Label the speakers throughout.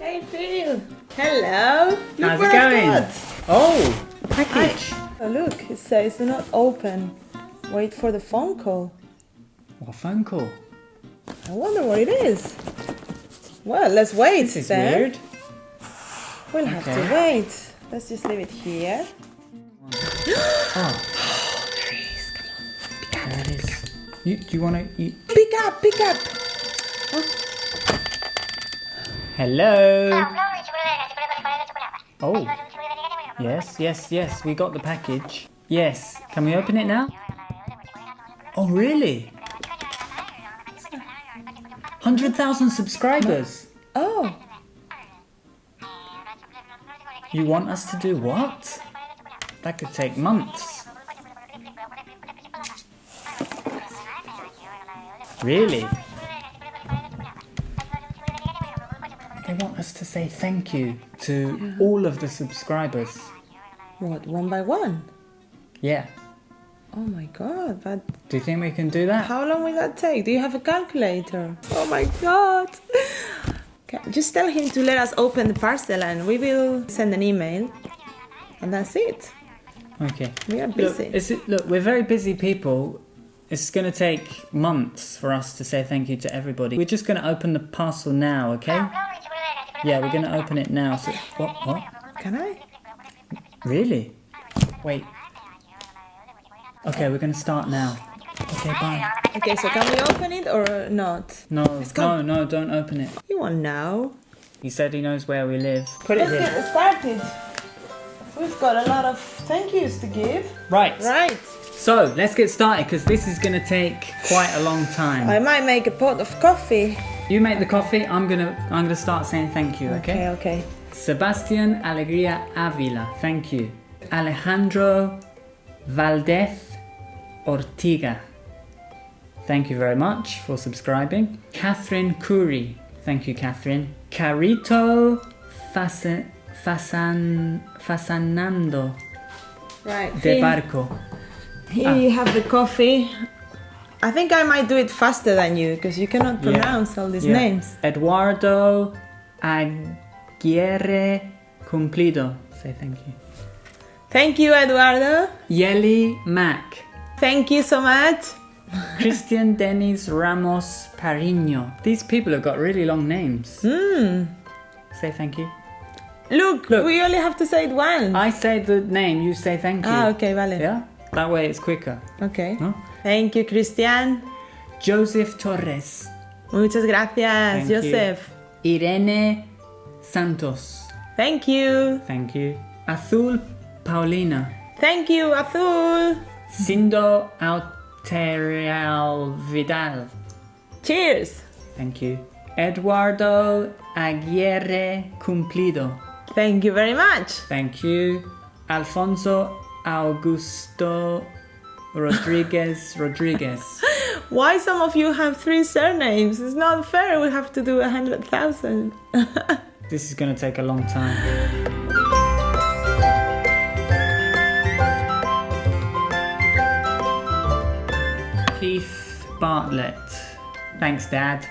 Speaker 1: Hey Phil. Hello. Look
Speaker 2: How's it going? Oh, package.
Speaker 1: Oh, look, it says do not open. Wait for the phone call.
Speaker 2: What phone call?
Speaker 1: I wonder what it is. Well, let's wait.
Speaker 2: This is
Speaker 1: then.
Speaker 2: weird.
Speaker 1: We'll have to wait. Let's just leave it here.
Speaker 2: Oh,
Speaker 1: Please, come on.
Speaker 2: there it is. You, do you want to? eat?
Speaker 1: Pick up, pick up.
Speaker 2: Hello. Oh. Yes, yes, yes. We got the package. Yes. Can we open it now? Oh, really? Hundred thousand subscribers.
Speaker 1: Oh,
Speaker 2: You want us to do what? That could take months. Really? Want us to say thank you to all of the subscribers.
Speaker 1: what? One by one?
Speaker 2: Yeah.
Speaker 1: Oh my god, but
Speaker 2: Do you think we can do that?
Speaker 1: how long will that take? Do you have a calculator? Oh my god. Okay, just tell him to let us open the parcel and we will send an email. And that's it.
Speaker 2: Okay.
Speaker 1: We are
Speaker 2: Look,
Speaker 1: busy.
Speaker 2: is it, look, we're very busy people. It's going to take months for us to say thank you to everybody. We're just going to open the parcel now, okay? Yeah, we're going to open it now. So, what? What?
Speaker 1: Can I?
Speaker 2: Really? Wait. Okay, we're going to start now. Okay, bye.
Speaker 1: Okay, so can we open it or not?
Speaker 2: No, no, no, don't open it.
Speaker 1: You want now?
Speaker 2: He said he knows where we live. Put it
Speaker 1: Let's
Speaker 2: here.
Speaker 1: get started. We've got a lot of thank yous to give.
Speaker 2: Right.
Speaker 1: Right.
Speaker 2: So, let's get started because this is going to take quite a long time.
Speaker 1: I might make a pot of coffee.
Speaker 2: You make the coffee. I'm going to I'm going to start saying thank you, okay?
Speaker 1: Okay, okay.
Speaker 2: Sebastian Alegría Avila, thank you. Alejandro Valdez Ortiga, thank you very much for subscribing. Catherine Curry, thank you, Catherine. Carito Fasa- Fasan, Fasanando
Speaker 1: Right.
Speaker 2: de Barco.
Speaker 1: Here you ah. have the coffee. I think I might do it faster than you because you cannot
Speaker 2: Yeah.
Speaker 1: pronounce all these
Speaker 2: Yeah.
Speaker 1: names.
Speaker 2: Eduardo Aguirre Cumplido, say thank you.
Speaker 1: Thank you, Eduardo.
Speaker 2: Yeli Mac.
Speaker 1: Thank you so much.
Speaker 2: Christian Denis Ramos Parino. These people have got really long names.
Speaker 1: Hmm.
Speaker 2: Say thank you.
Speaker 1: Look,
Speaker 2: Look.
Speaker 1: we only have to say it once.
Speaker 2: I say the name, you say thank you.
Speaker 1: ah, okay, vale.
Speaker 2: Yeah? That way it's quicker.
Speaker 1: Okay.
Speaker 2: No?
Speaker 1: Thank you, Christian.
Speaker 2: Joseph Torres.
Speaker 1: Muchas gracias,
Speaker 2: Thank you.
Speaker 1: Joseph.
Speaker 2: Irene Santos.
Speaker 1: Thank you.
Speaker 2: Thank you. Azul Paulina.
Speaker 1: Thank you, Azul.
Speaker 2: Sindo Alterial Vidal.
Speaker 1: Cheers.
Speaker 2: Thank you. Eduardo Aguirre Cumplido.
Speaker 1: Thank you very much.
Speaker 2: Thank you. Alfonso Augusto Rodriguez Rodriguez.
Speaker 1: Why some of you have three surnames? It's not fair. We have to do a hundred thousand.
Speaker 2: This is going to take a long time. Keith Bartlett. Thanks, Dad.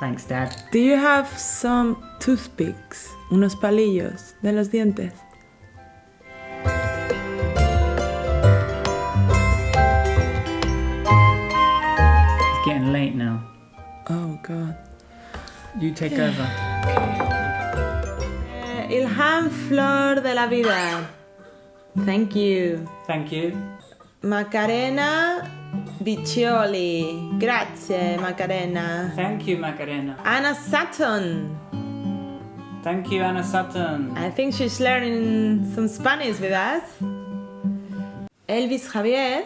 Speaker 2: Thanks, Dad.
Speaker 1: Do you have some toothpicks? Unos palillos de los dientes.
Speaker 2: Now.
Speaker 1: Oh God.
Speaker 2: You take over.
Speaker 1: Eh, Ilham Flor de la Vida. Thank you.
Speaker 2: Thank you.
Speaker 1: Macarena Biccioli. Grazie, Macarena.
Speaker 2: Thank you, Macarena.
Speaker 1: Anna Sutton.
Speaker 2: Thank you, Anna Sutton.
Speaker 1: I think she's learning some Spanish with us. Elvis Javier.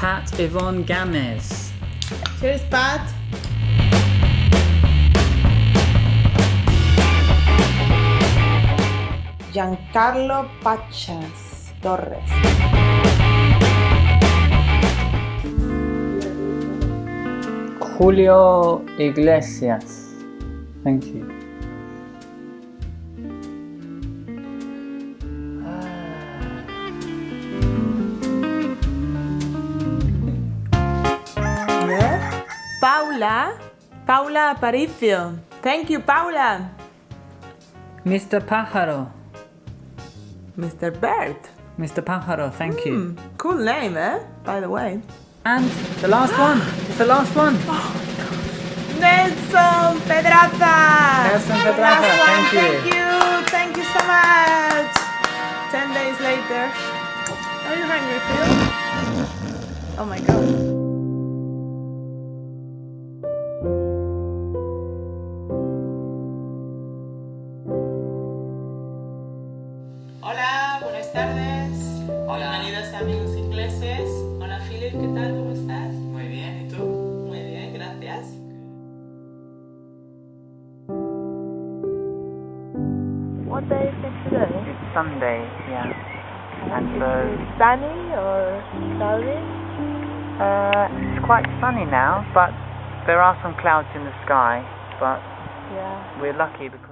Speaker 2: Pat Yvonne Gamez.
Speaker 1: Cheers, Pat. Giancarlo Pachas Torres.
Speaker 2: Julio Iglesias. Thank you.
Speaker 1: Paula Paula Aparicio. Thank you, Paula.
Speaker 2: Mr. Pájaro.
Speaker 1: Mr. Bird.
Speaker 2: Mr. Pájaro, thank you.
Speaker 1: Hmm, cool name, eh? By the way.
Speaker 2: And the last one. It's the last one.
Speaker 1: Nelson Pedraza.
Speaker 2: Nelson Pedraza,
Speaker 1: one.
Speaker 2: thank you.
Speaker 1: Thank you. Thank you so much. Ten days later. Are you hungry, Phil? Oh my god. Buenas tardes.
Speaker 2: Hola.
Speaker 1: Bienvenidos a Amigos Ingleses. Hola, Philip, ¿qué tal? ¿Cómo estás?
Speaker 2: Muy bien, ¿y tú?
Speaker 1: Muy bien, gracias. What day is it today?
Speaker 2: It's Sunday, yeah. And
Speaker 1: Is
Speaker 2: so,
Speaker 1: it sunny or cloudy?
Speaker 2: uh, it's quite sunny now, but there are some clouds in the sky. But
Speaker 1: Yeah.
Speaker 2: we're lucky because.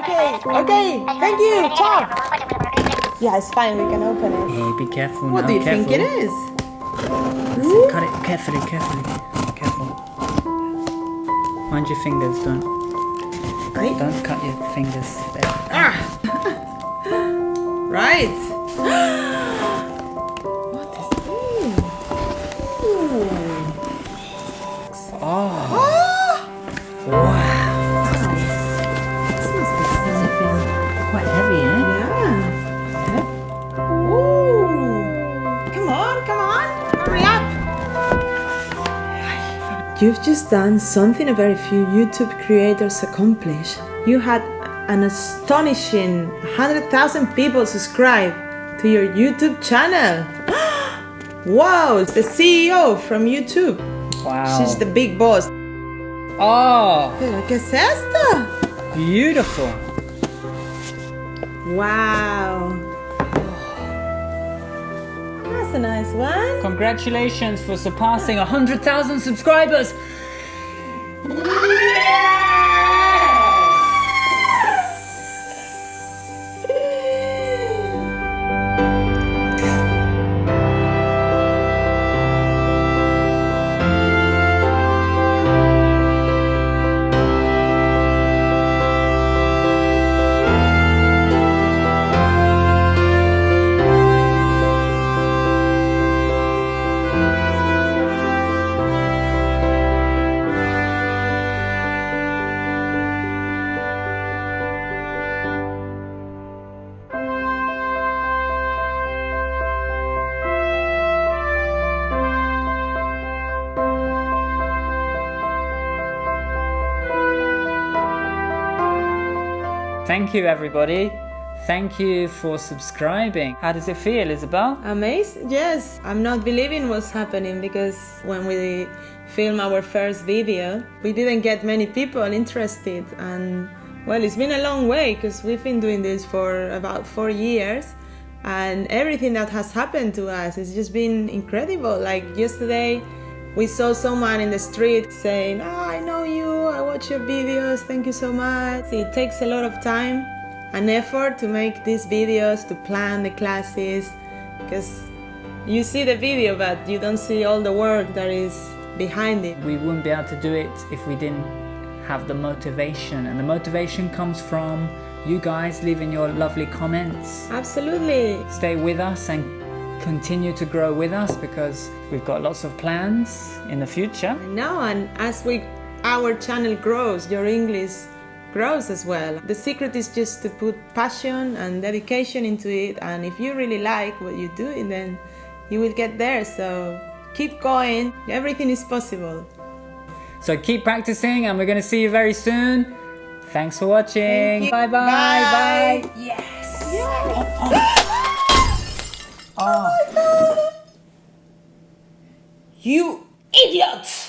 Speaker 1: Okay, okay. Thank you. Ciao. Yeah, it's fine. We can open it.
Speaker 2: Hey, be careful
Speaker 1: What
Speaker 2: now.
Speaker 1: do you
Speaker 2: careful.
Speaker 1: think it is?
Speaker 2: Cut it carefully, carefully. Careful. Mind your fingers, don't
Speaker 1: Right.
Speaker 2: don't cut your fingers there.
Speaker 1: Ah. right. You've just done something a very few YouTube creators accomplish. You had an astonishing 100,000 people subscribe to your YouTube channel. wow, it's the CEO from YouTube.
Speaker 2: Wow.
Speaker 1: She's the big boss.
Speaker 2: Oh,
Speaker 1: Pero, ¿qué es esto?
Speaker 2: beautiful.
Speaker 1: Wow. That's a nice one.
Speaker 2: Congratulations for surpassing 100,000 subscribers. Thank you, everybody. Thank you for subscribing. How does it feel, Isabel?
Speaker 1: Amazing. Yes, I'm not believing what's happening because when we filmed our first video, we didn't get many people interested. And well, it's been a long way because we've been doing this for about four years. And everything that has happened to us has just been incredible. Like yesterday, we saw someone in the street saying, oh, watch your videos, thank you so much. It takes a lot of time and effort to make these videos, to plan the classes, because you see the video, but you don't see all the work that is behind it.
Speaker 2: We wouldn't be able to do it if we didn't have the motivation. And the motivation comes from you guys leaving your lovely comments.
Speaker 1: Absolutely.
Speaker 2: Stay with us and continue to grow with us because we've got lots of plans in the future.
Speaker 1: I know, and as we our channel grows, your English grows as well. The secret is just to put passion and dedication into it, and if you really like what you do, then you will get there. So keep going. Everything is possible.
Speaker 2: So keep practicing and we're going to see you very soon. Thanks for watching.
Speaker 1: Thank.
Speaker 2: Bye bye.
Speaker 1: Bye.
Speaker 2: Bye. Yes.
Speaker 1: Oh, oh, oh. You idiot!